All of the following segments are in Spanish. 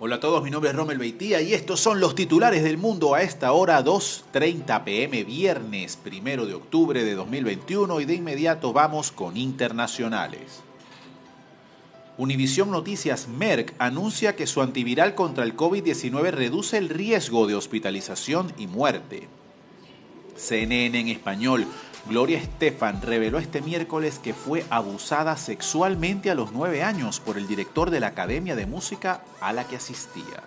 Hola a todos, mi nombre es Romel Beitía y estos son los titulares del mundo a esta hora 2.30 pm viernes 1 de octubre de 2021 y de inmediato vamos con internacionales. Univisión Noticias Merck anuncia que su antiviral contra el COVID-19 reduce el riesgo de hospitalización y muerte. CNN en español Gloria Estefan reveló este miércoles que fue abusada sexualmente a los nueve años por el director de la Academia de Música a la que asistía.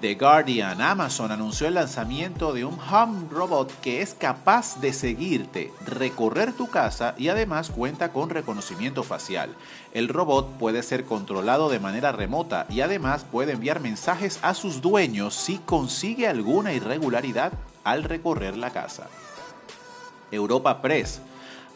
The Guardian, Amazon anunció el lanzamiento de un home robot que es capaz de seguirte, recorrer tu casa y además cuenta con reconocimiento facial. El robot puede ser controlado de manera remota y además puede enviar mensajes a sus dueños si consigue alguna irregularidad al recorrer la casa. Europa Press,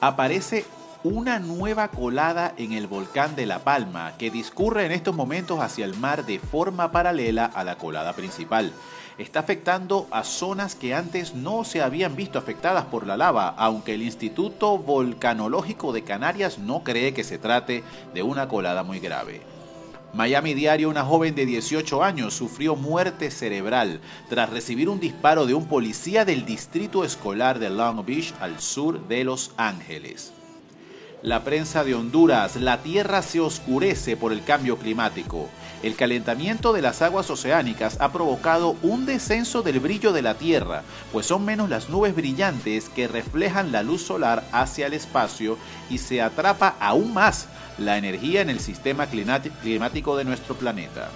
aparece una nueva colada en el volcán de La Palma que discurre en estos momentos hacia el mar de forma paralela a la colada principal. Está afectando a zonas que antes no se habían visto afectadas por la lava, aunque el Instituto Volcanológico de Canarias no cree que se trate de una colada muy grave. Miami Diario, una joven de 18 años, sufrió muerte cerebral tras recibir un disparo de un policía del distrito escolar de Long Beach al sur de Los Ángeles. La prensa de Honduras, la tierra se oscurece por el cambio climático. El calentamiento de las aguas oceánicas ha provocado un descenso del brillo de la Tierra, pues son menos las nubes brillantes que reflejan la luz solar hacia el espacio y se atrapa aún más la energía en el sistema climático de nuestro planeta.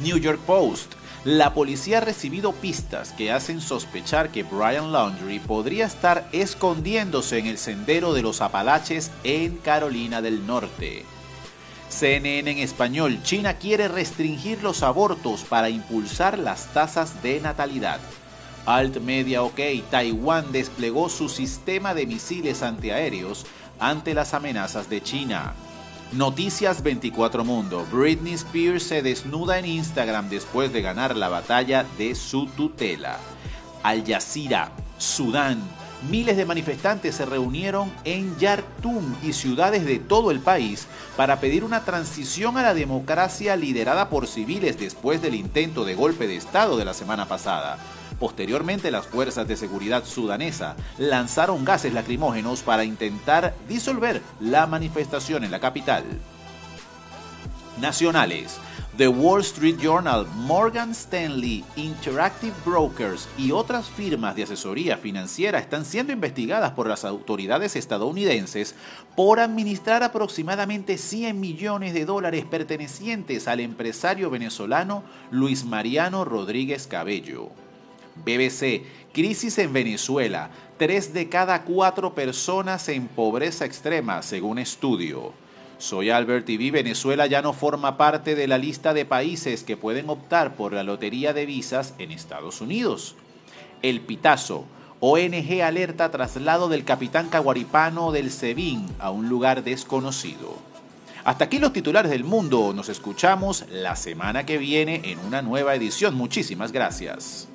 New York Post. La policía ha recibido pistas que hacen sospechar que Brian Laundrie podría estar escondiéndose en el sendero de los Apalaches en Carolina del Norte. CNN en español, China quiere restringir los abortos para impulsar las tasas de natalidad. Alt Media OK, Taiwán desplegó su sistema de misiles antiaéreos ante las amenazas de China. Noticias 24 Mundo. Britney Spears se desnuda en Instagram después de ganar la batalla de su tutela. Al Jazeera, Sudán. Miles de manifestantes se reunieron en Yartum y ciudades de todo el país para pedir una transición a la democracia liderada por civiles después del intento de golpe de Estado de la semana pasada. Posteriormente, las fuerzas de seguridad sudanesa lanzaron gases lacrimógenos para intentar disolver la manifestación en la capital. Nacionales. The Wall Street Journal, Morgan Stanley, Interactive Brokers y otras firmas de asesoría financiera están siendo investigadas por las autoridades estadounidenses por administrar aproximadamente 100 millones de dólares pertenecientes al empresario venezolano Luis Mariano Rodríguez Cabello. BBC, crisis en Venezuela, tres de cada cuatro personas en pobreza extrema, según estudio. Soy Albert TV. Venezuela ya no forma parte de la lista de países que pueden optar por la lotería de visas en Estados Unidos. El Pitazo. ONG alerta traslado del capitán caguaripano del SEBIN a un lugar desconocido. Hasta aquí los titulares del mundo. Nos escuchamos la semana que viene en una nueva edición. Muchísimas gracias.